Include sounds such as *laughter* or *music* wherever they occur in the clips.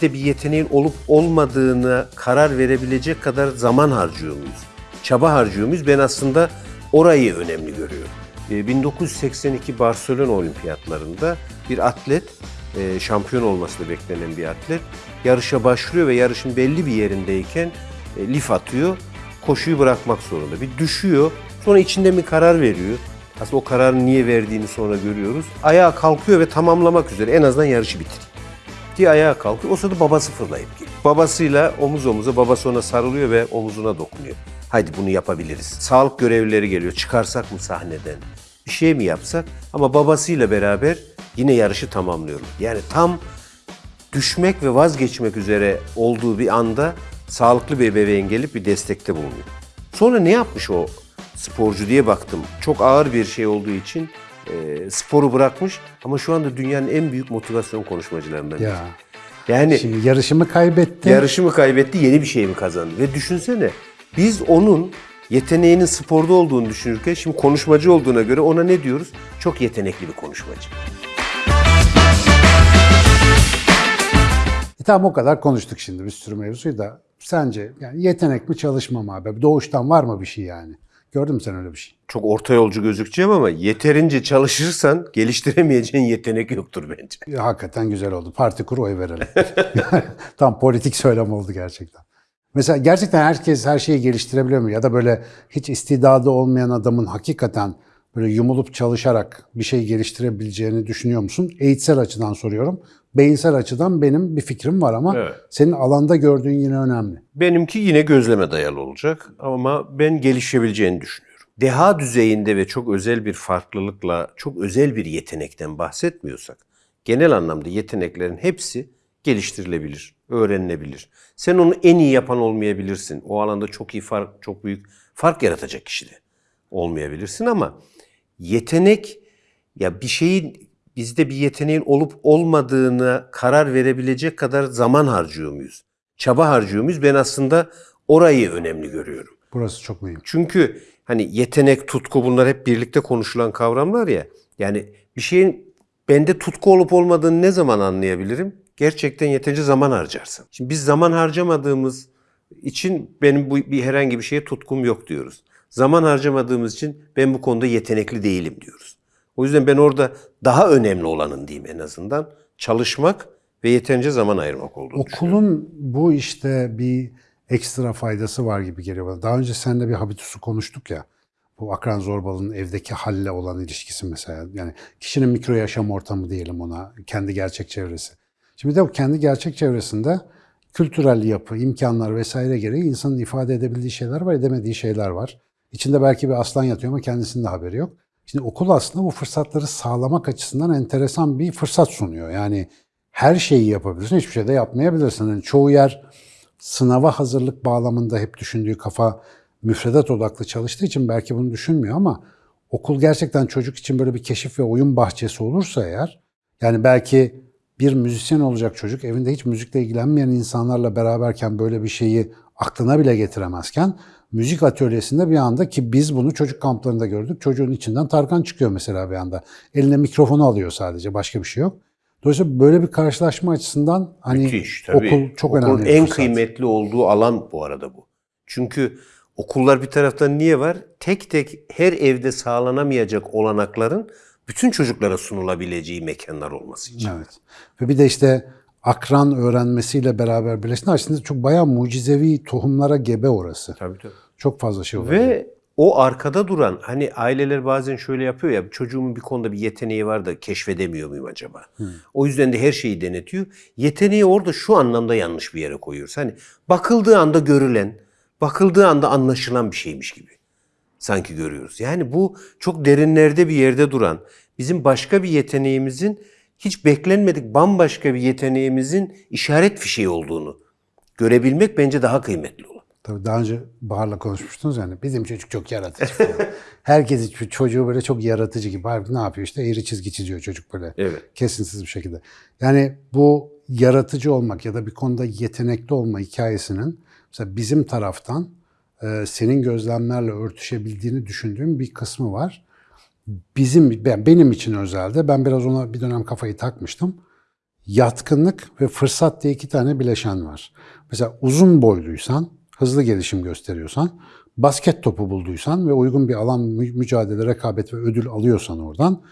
bizde bir yeteneğin olup olmadığına karar verebilecek kadar zaman harcıyor muyuz? Çaba harcıyor muyuz? Ben aslında orayı önemli görüyorum. Ee, 1982 Barcelona Olimpiyatlarında bir atlet, e, şampiyon olması beklenen bir atlet, yarışa başlıyor ve yarışın belli bir yerindeyken e, lif atıyor, koşuyu bırakmak zorunda. Bir düşüyor, sonra içinde bir karar veriyor. Aslında o kararı niye verdiğini sonra görüyoruz. Ayağa kalkıyor ve tamamlamak üzere en azından yarışı bitir diye ayağa kalkıyor. O sırada babası fırlayıp geliyor. Babasıyla omuz omuza, babası ona sarılıyor ve omuzuna dokunuyor. Haydi bunu yapabiliriz. Sağlık görevlileri geliyor. Çıkarsak mı sahneden? Bir şey mi yapsak? Ama babasıyla beraber yine yarışı tamamlıyorlar. Yani tam düşmek ve vazgeçmek üzere olduğu bir anda sağlıklı bir ebeveyn gelip bir destekte bulunuyor. Sonra ne yapmış o sporcu diye baktım. Çok ağır bir şey olduğu için e, sporu bırakmış ama şu anda dünyanın en büyük motivasyon konuşmacılarından biri. Ya. Yani Şimdi yarışımı kaybetti. yarışı mı kaybetti, yeni bir şey mi kazandı? Ve düşünsene biz onun yeteneğinin sporda olduğunu düşünürken şimdi konuşmacı olduğuna göre ona ne diyoruz? Çok yetenekli bir konuşmacı. E tamam o kadar konuştuk şimdi bir sürü mevzuyu da. Sence yani yetenek mi çalışma mı abi? Doğuştan var mı bir şey yani? Gördün mü sen öyle bir şey? Çok orta yolcu gözükeceğim ama yeterince çalışırsan geliştiremeyeceğin *laughs* yetenek yoktur bence. Ya, hakikaten güzel oldu. Parti kur oy verelim. *laughs* Tam politik söylem oldu gerçekten. Mesela gerçekten herkes her şeyi geliştirebiliyor mu? Ya da böyle hiç istidadı olmayan adamın hakikaten böyle yumulup çalışarak bir şey geliştirebileceğini düşünüyor musun? Eğitsel açıdan soruyorum. Beyinsel açıdan benim bir fikrim var ama Evet. senin alanda gördüğün yine önemli. Benimki yine gözleme dayalı olacak ama ben gelişebileceğini düşünüyorum. Deha düzeyinde ve çok özel bir farklılıkla, çok özel bir yetenekten bahsetmiyorsak, genel anlamda yeteneklerin hepsi geliştirilebilir, öğrenilebilir. Sen onu en iyi yapan olmayabilirsin. O alanda çok iyi fark, çok büyük fark yaratacak kişi de olmayabilirsin ama yetenek ya bir şeyin bizde bir yeteneğin olup olmadığına karar verebilecek kadar zaman harcıyor muyuz? Çaba harcıyor muyuz? Ben aslında orayı önemli görüyorum. Burası çok mühim. Çünkü hani yetenek, tutku bunlar hep birlikte konuşulan kavramlar ya. Yani bir şeyin bende tutku olup olmadığını ne zaman anlayabilirim? Gerçekten yeterince zaman harcarsam. Şimdi biz zaman harcamadığımız için benim bu bir herhangi bir şeye tutkum yok diyoruz. Zaman harcamadığımız için ben bu konuda yetenekli değilim diyoruz. O yüzden ben orada daha önemli olanın diyeyim en azından çalışmak ve yeterince zaman ayırmak olduğunu. Okulun bu işte bir ekstra faydası var gibi geliyor bana. Daha önce seninle bir habitusu konuştuk ya. Bu akran zorbalığının evdeki halle olan ilişkisi mesela. Yani kişinin mikro yaşam ortamı diyelim ona. Kendi gerçek çevresi. Şimdi de o kendi gerçek çevresinde kültürel yapı, imkanlar vesaire gereği insanın ifade edebildiği şeyler var, edemediği şeyler var. İçinde belki bir aslan yatıyor ama kendisinin de haberi yok. Şimdi okul aslında bu fırsatları sağlamak açısından enteresan bir fırsat sunuyor. Yani her şeyi yapabilirsin, hiçbir şey de yapmayabilirsin. Yani çoğu yer sınava hazırlık bağlamında hep düşündüğü kafa müfredat odaklı çalıştığı için belki bunu düşünmüyor ama okul gerçekten çocuk için böyle bir keşif ve oyun bahçesi olursa eğer yani belki bir müzisyen olacak çocuk evinde hiç müzikle ilgilenmeyen insanlarla beraberken böyle bir şeyi aklına bile getiremezken müzik atölyesinde bir anda ki biz bunu çocuk kamplarında gördük. Çocuğun içinden Tarkan çıkıyor mesela bir anda. Eline mikrofonu alıyor sadece başka bir şey yok. Dolayısıyla böyle bir karşılaşma açısından hani Müthiş tabii. okul çok Okulun önemli. en fırsat. kıymetli olduğu alan bu arada bu. Çünkü okullar bir taraftan niye var? Tek tek her evde sağlanamayacak olanakların bütün çocuklara sunulabileceği mekanlar olması için. Evet. Ve bir de işte akran öğrenmesiyle beraber birleşti. Aslında çok bayağı mucizevi tohumlara gebe orası. Tabii tabii. Çok fazla şey var. Ve o arkada duran hani aileler bazen şöyle yapıyor ya çocuğumun bir konuda bir yeteneği var da keşfedemiyor muyum acaba? O yüzden de her şeyi denetiyor. Yeteneği orada şu anlamda yanlış bir yere koyuyoruz. Hani bakıldığı anda görülen, bakıldığı anda anlaşılan bir şeymiş gibi sanki görüyoruz. Yani bu çok derinlerde bir yerde duran, bizim başka bir yeteneğimizin hiç beklenmedik bambaşka bir yeteneğimizin işaret fişeği olduğunu görebilmek bence daha kıymetli olan. Tabii daha önce Bahar'la konuşmuştunuz yani bizim çocuk çok yaratıcı falan. *laughs* Herkes çocuğu böyle çok yaratıcı gibi. Halbuki ne yapıyor işte eğri çizgi çiziyor çocuk böyle. Evet. Kesintisiz bir şekilde. Yani bu yaratıcı olmak ya da bir konuda yetenekli olma hikayesinin mesela bizim taraftan senin gözlemlerle örtüşebildiğini düşündüğüm bir kısmı var. Bizim ben, benim için özelde ben biraz ona bir dönem kafayı takmıştım. yatkınlık ve fırsat diye iki tane bileşen var. Mesela uzun boyluysan, hızlı gelişim gösteriyorsan, basket topu bulduysan ve uygun bir alan mü- mücadele, rekabet ve ödül alıyorsan oradan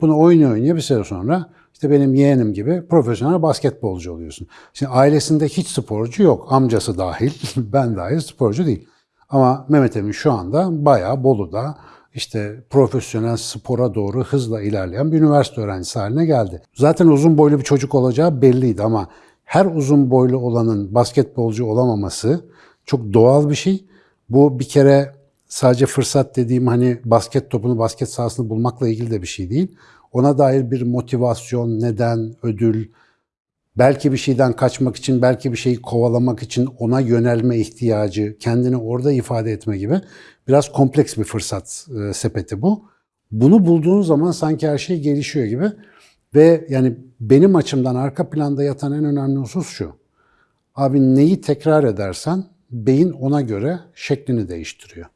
bunu oynaya oynaya bir süre sonra işte benim yeğenim gibi profesyonel basketbolcu oluyorsun. Şimdi ailesinde hiç sporcu yok. Amcası dahil, *laughs* ben dahil sporcu değil. Ama Mehmet Emin şu anda bayağı Bolu'da işte profesyonel spora doğru hızla ilerleyen bir üniversite öğrencisi haline geldi. Zaten uzun boylu bir çocuk olacağı belliydi ama her uzun boylu olanın basketbolcu olamaması çok doğal bir şey. Bu bir kere sadece fırsat dediğim hani basket topunu, basket sahasını bulmakla ilgili de bir şey değil. Ona dair bir motivasyon, neden, ödül, belki bir şeyden kaçmak için, belki bir şeyi kovalamak için ona yönelme ihtiyacı, kendini orada ifade etme gibi biraz kompleks bir fırsat e, sepeti bu. Bunu bulduğun zaman sanki her şey gelişiyor gibi ve yani benim açımdan arka planda yatan en önemli husus şu. Abi neyi tekrar edersen beyin ona göre şeklini değiştiriyor.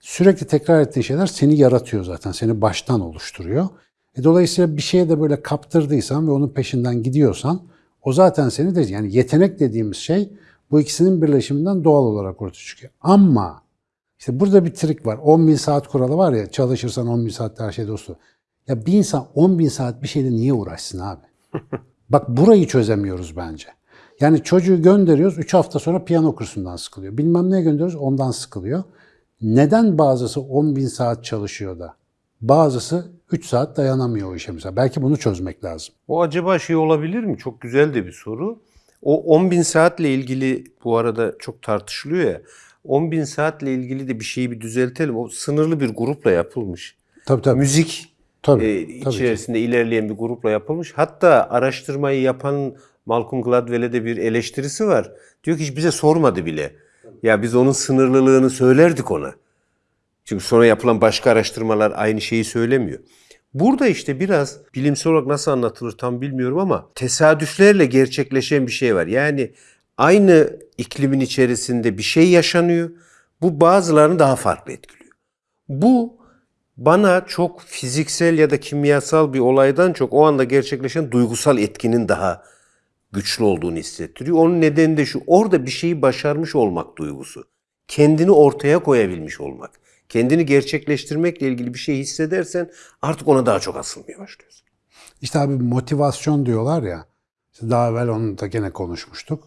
Sürekli tekrar ettiğin şeyler seni yaratıyor zaten, seni baştan oluşturuyor. E dolayısıyla bir şeye de böyle kaptırdıysan ve onun peşinden gidiyorsan o zaten seni de yani yetenek dediğimiz şey bu ikisinin birleşiminden doğal olarak ortaya çıkıyor. Ama işte burada bir trik var. 10 bin saat kuralı var ya çalışırsan 10 bin saatte her şey dostu. Ya bir insan 10 bin saat bir şeyle niye uğraşsın abi? *laughs* Bak burayı çözemiyoruz bence. Yani çocuğu gönderiyoruz 3 hafta sonra piyano kursundan sıkılıyor. Bilmem ne gönderiyoruz ondan sıkılıyor. Neden bazısı 10 bin saat çalışıyor da bazısı 3 saat dayanamıyor o işe mesela. Belki bunu çözmek lazım. O acaba şey olabilir mi? Çok güzel de bir soru. O 10 bin saatle ilgili bu arada çok tartışılıyor ya. 10 bin saatle ilgili de bir şeyi bir düzeltelim. O sınırlı bir grupla yapılmış. Tabii tabii. Müzik Tabii, e, tabii içerisinde ilerleyen bir grupla yapılmış. Hatta araştırmayı yapan Malcolm Gladwell'e de bir eleştirisi var. Diyor ki hiç bize sormadı bile. Ya biz onun sınırlılığını söylerdik ona. Çünkü sonra yapılan başka araştırmalar aynı şeyi söylemiyor. Burada işte biraz bilimsel olarak nasıl anlatılır tam bilmiyorum ama tesadüflerle gerçekleşen bir şey var. Yani aynı iklimin içerisinde bir şey yaşanıyor. Bu bazılarını daha farklı etkiliyor. Bu bana çok fiziksel ya da kimyasal bir olaydan çok o anda gerçekleşen duygusal etkinin daha güçlü olduğunu hissettiriyor. Onun nedeni de şu, orada bir şeyi başarmış olmak duygusu. Kendini ortaya koyabilmiş olmak. Kendini gerçekleştirmekle ilgili bir şey hissedersen artık ona daha çok asılmaya başlıyorsun. İşte abi motivasyon diyorlar ya. işte daha evvel onu da gene konuşmuştuk.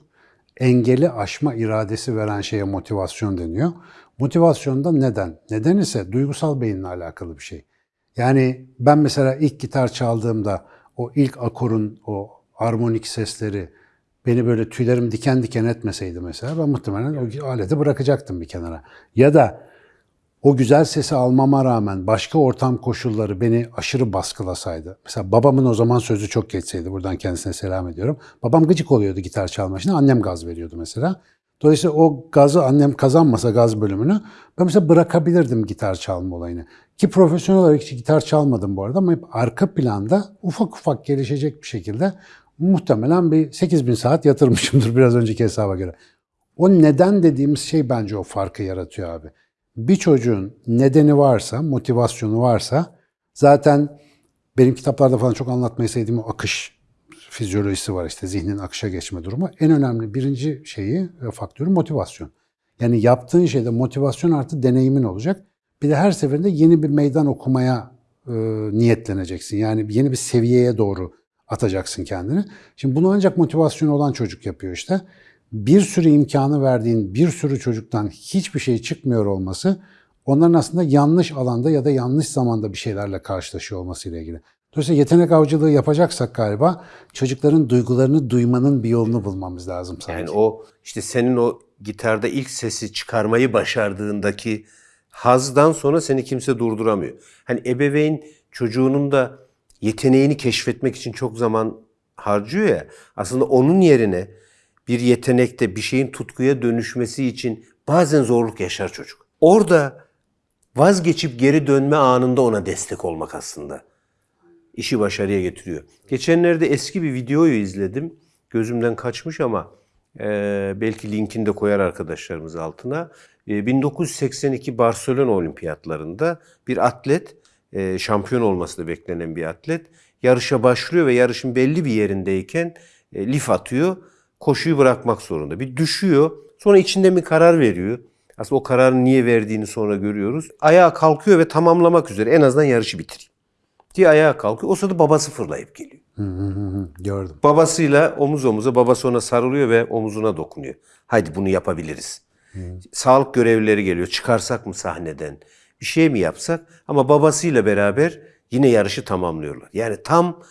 Engeli aşma iradesi veren şeye motivasyon deniyor. Motivasyon da neden? Neden ise duygusal beyinle alakalı bir şey. Yani ben mesela ilk gitar çaldığımda o ilk akorun o armonik sesleri beni böyle tüylerim diken diken etmeseydi mesela ben muhtemelen o aleti bırakacaktım bir kenara. Ya da o güzel sesi almama rağmen başka ortam koşulları beni aşırı baskılasaydı. Mesela babamın o zaman sözü çok geçseydi. Buradan kendisine selam ediyorum. Babam gıcık oluyordu gitar çalmasına. Annem gaz veriyordu mesela. Dolayısıyla o gazı annem kazanmasa gaz bölümünü ben mesela bırakabilirdim gitar çalma olayını. Ki profesyonel olarak hiç gitar çalmadım bu arada ama hep arka planda ufak ufak gelişecek bir şekilde muhtemelen bir 8000 saat yatırmışımdır *laughs* biraz önceki hesaba göre. O neden dediğimiz şey bence o farkı yaratıyor abi bir çocuğun nedeni varsa, motivasyonu varsa zaten benim kitaplarda falan çok anlatmayı sevdiğim o akış fizyolojisi var işte zihnin akışa geçme durumu. En önemli birinci şeyi e, faktörü motivasyon. Yani yaptığın şeyde motivasyon artı deneyimin olacak. Bir de her seferinde yeni bir meydan okumaya e, niyetleneceksin. Yani yeni bir seviyeye doğru atacaksın kendini. Şimdi bunu ancak motivasyonu olan çocuk yapıyor işte bir sürü imkanı verdiğin bir sürü çocuktan hiçbir şey çıkmıyor olması onların aslında yanlış alanda ya da yanlış zamanda bir şeylerle karşılaşıyor olmasıyla ilgili. Dolayısıyla yetenek avcılığı yapacaksak galiba çocukların duygularını duymanın bir yolunu bulmamız lazım sanki. Yani o işte senin o gitarda ilk sesi çıkarmayı başardığındaki hazdan sonra seni kimse durduramıyor. Hani ebeveyn çocuğunun da yeteneğini keşfetmek için çok zaman harcıyor ya. Aslında onun yerine bir yetenekte bir şeyin tutkuya dönüşmesi için bazen zorluk yaşar çocuk. Orada vazgeçip geri dönme anında ona destek olmak aslında işi başarıya getiriyor. Geçenlerde eski bir videoyu izledim. Gözümden kaçmış ama e, belki linkini de koyar arkadaşlarımız altına. E, 1982 Barcelona Olimpiyatlarında bir atlet, e, şampiyon olması da beklenen bir atlet, yarışa başlıyor ve yarışın belli bir yerindeyken e, lif atıyor. Koşuyu bırakmak zorunda. Bir düşüyor. Sonra içinde bir karar veriyor. Aslında o kararı niye verdiğini sonra görüyoruz. Ayağa kalkıyor ve tamamlamak üzere en azından yarışı bitireyim. Diye ayağa kalkıyor. O sırada babası fırlayıp geliyor. Hı hı hı hı. Gördüm. Babasıyla omuz omuza babası ona sarılıyor ve omuzuna dokunuyor. Haydi bunu yapabiliriz. Sağlık görevlileri geliyor. Çıkarsak mı sahneden? Bir şey mi yapsak? Ama babasıyla beraber yine yarışı tamamlıyorlar. Yani tam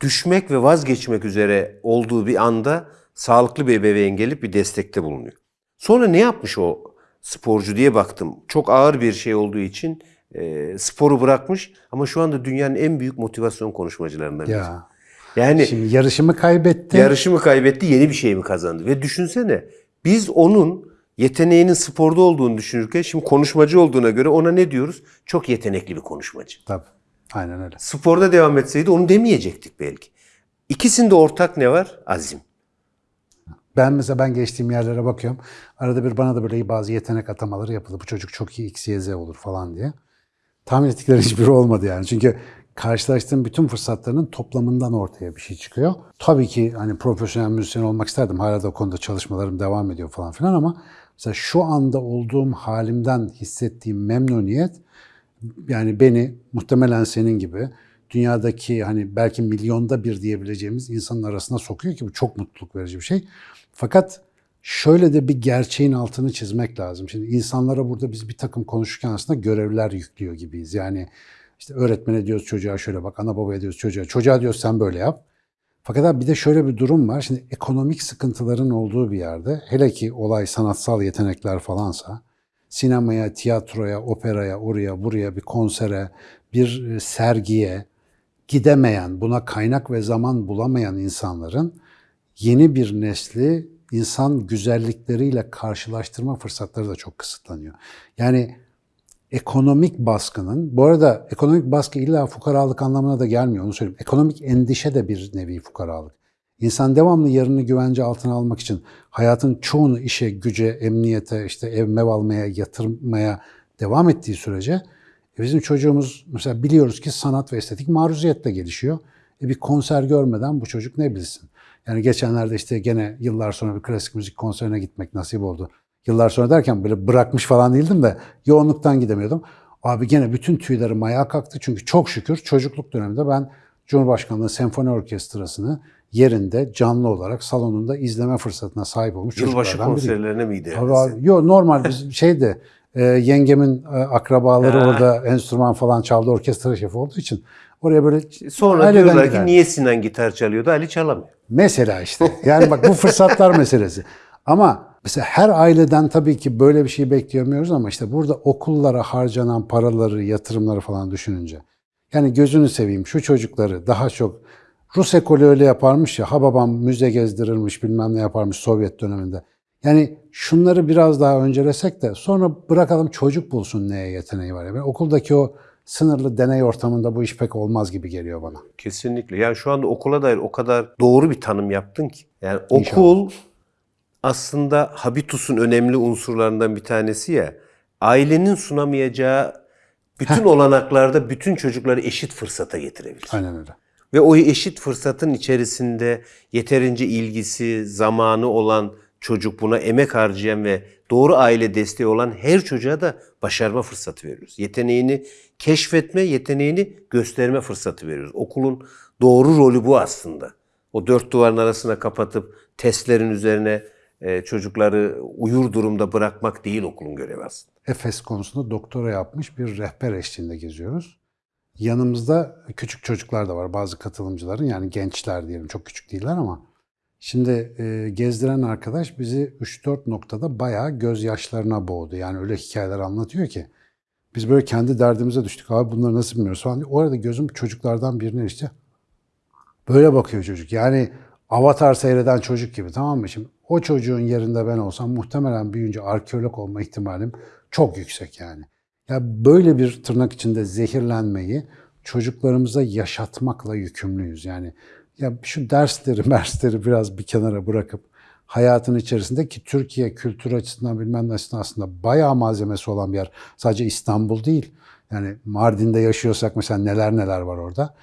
düşmek ve vazgeçmek üzere olduğu bir anda sağlıklı bir ebeveyn gelip bir destekte bulunuyor. Sonra ne yapmış o sporcu diye baktım. Çok ağır bir şey olduğu için e, sporu bırakmış ama şu anda dünyanın en büyük motivasyon konuşmacılarından birisi. Ya. Yani Şimdi yarışımı kaybetti. yarışı mı kaybetti, yeni bir şey mi kazandı? Ve düşünsene biz onun yeteneğinin sporda olduğunu düşünürken şimdi konuşmacı olduğuna göre ona ne diyoruz? Çok yetenekli bir konuşmacı. Tabii. Aynen öyle. Sporda devam etseydi onu demeyecektik belki. İkisinde ortak ne var? Azim. Ben mesela ben geçtiğim yerlere bakıyorum. Arada bir bana da böyle bazı yetenek atamaları yapıldı. Bu çocuk çok iyi X, Y, Z olur falan diye. Tahmin ettikleri hiçbiri olmadı yani. Çünkü karşılaştığım bütün fırsatların toplamından ortaya bir şey çıkıyor. Tabii ki hani profesyonel müzisyen olmak isterdim. Hala da o konuda çalışmalarım devam ediyor falan filan ama mesela şu anda olduğum halimden hissettiğim memnuniyet yani beni muhtemelen senin gibi dünyadaki hani belki milyonda bir diyebileceğimiz insanın arasına sokuyor ki bu çok mutluluk verici bir şey. Fakat şöyle de bir gerçeğin altını çizmek lazım. Şimdi insanlara burada biz bir takım konuşurken aslında görevler yüklüyor gibiyiz. Yani işte öğretmene diyoruz çocuğa şöyle bak, ana babaya diyoruz çocuğa, çocuğa diyoruz sen böyle yap. Fakat bir de şöyle bir durum var. Şimdi ekonomik sıkıntıların olduğu bir yerde, hele ki olay sanatsal yetenekler falansa, sinemaya, tiyatroya, operaya, oraya, buraya, bir konsere, bir e, sergiye gidemeyen, buna kaynak ve zaman bulamayan insanların yeni bir nesli insan güzellikleriyle karşılaştırma fırsatları da çok kısıtlanıyor. Yani ekonomik baskının, bu arada ekonomik baskı illa fukaralık anlamına da gelmiyor onu söyleyeyim. Ekonomik endişe de bir nevi fukaralık. İnsan devamlı yarını güvence altına almak için hayatın çoğunu işe, güce, emniyete, işte ev mev almaya, yatırmaya devam ettiği sürece e bizim çocuğumuz mesela biliyoruz ki sanat ve estetik maruziyetle gelişiyor. E bir konser görmeden bu çocuk ne bilsin? Yani geçenlerde işte gene yıllar sonra bir klasik müzik konserine gitmek nasip oldu. Yıllar sonra derken böyle bırakmış falan değildim de yoğunluktan gidemiyordum. Abi gene bütün tüylerim ayağa kalktı çünkü çok şükür çocukluk döneminde ben Cumhurbaşkanlığı Senfoni Orkestrası'nı yerinde canlı olarak salonunda izleme fırsatına sahip olmuş Yılbaşı konserlerine mi gidiyor? Tabii abi, yo, normal biz *laughs* şeydi e, yengemin e, akrabaları Ha. orada enstrüman falan çaldı orkestra şefi olduğu için oraya böyle Sonra diyorlar ki gider. niye Sinan gitar çalıyordu? Ali çalamıyor. Mesela işte. *laughs* Yani bak bu fırsatlar meselesi. Ama mesela her aileden tabii ki böyle bir şey bekleyemiyoruz ama işte burada okullara harcanan paraları, yatırımları falan düşününce. Yani gözünü seveyim şu çocukları daha çok Rus ekolü öyle yaparmış ya ha babam müze gezdirirmiş bilmem ne yaparmış Sovyet döneminde. Yani şunları biraz daha öncelesek de sonra bırakalım çocuk bulsun neye yeteneği var. Yani okuldaki o sınırlı deney ortamında bu iş pek olmaz gibi geliyor bana. Kesinlikle. Yani şu anda okula dair o kadar doğru bir tanım yaptın ki. Yani İnşallah. okul aslında habitus'un önemli unsurlarından bir tanesi ya. Ailenin sunamayacağı bütün olanaklarda bütün çocukları eşit fırsata getirebilir. Aynen öyle. Ve o eşit fırsatın içerisinde yeterince ilgisi, zamanı olan çocuk buna emek harcayan ve doğru aile desteği olan her çocuğa da başarma fırsatı veriyoruz. Yeteneğini keşfetme, yeteneğini gösterme fırsatı veriyoruz. Okulun doğru rolü bu aslında. O dört duvarın arasına kapatıp testlerin üzerine e, çocukları uyur durumda bırakmak değil okulun görevi aslında. Efes konusunda doktora yapmış bir rehber eşliğinde geziyoruz. Yanımızda küçük çocuklar da var bazı katılımcıların yani gençler diyelim çok küçük değiller ama şimdi e, gezdiren arkadaş bizi 3-4 noktada bayağı gözyaşlarına boğdu. Yani öyle hikayeler anlatıyor ki biz böyle kendi derdimize düştük abi bunları nasıl bilmiyoruz falan. O arada gözüm çocuklardan birine işte böyle bakıyor çocuk. Yani avatar seyreden çocuk gibi tamam mı? Şimdi o çocuğun yerinde ben olsam muhtemelen büyüyünce arkeolog olma ihtimalim çok yüksek yani. Ya böyle bir tırnak içinde zehirlenmeyi çocuklarımıza yaşatmakla yükümlüyüz. Yani ya şu dersleri, *laughs* dersleri biraz bir kenara bırakıp hayatın içerisinde ki Türkiye kültür açısından bilmem ne aslında bayağı malzemesi olan bir yer. Sadece İstanbul değil. Yani Mardin'de yaşıyorsak mesela neler neler var orada.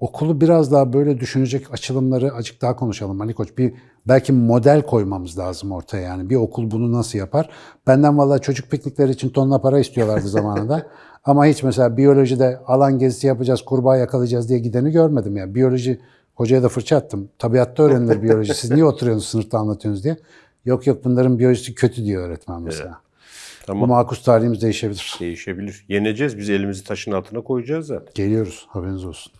Okulu biraz daha böyle düşünecek açılımları açık daha konuşalım Ali Koç. Bir belki model koymamız lazım ortaya yani. Bir okul bunu nasıl yapar? Benden vallahi çocuk piknikleri için tonla para istiyorlardı *laughs* zamanında. Ama hiç mesela biyolojide alan gezisi yapacağız, kurbağa yakalayacağız diye gideni görmedim ya. Biyoloji hocaya da fırça attım. Tabiatta öğrenilir biyoloji. Siz niye oturuyorsunuz sınıfta anlatıyorsunuz diye. Yok yok bunların biyolojisi kötü diyor öğretmen mesela. Bu Tamam. makus tarihimiz değişebilir. Değişebilir. Yeneceğiz. Biz elimizi taşın altına koyacağız zaten. Geliyoruz haberiniz olsun.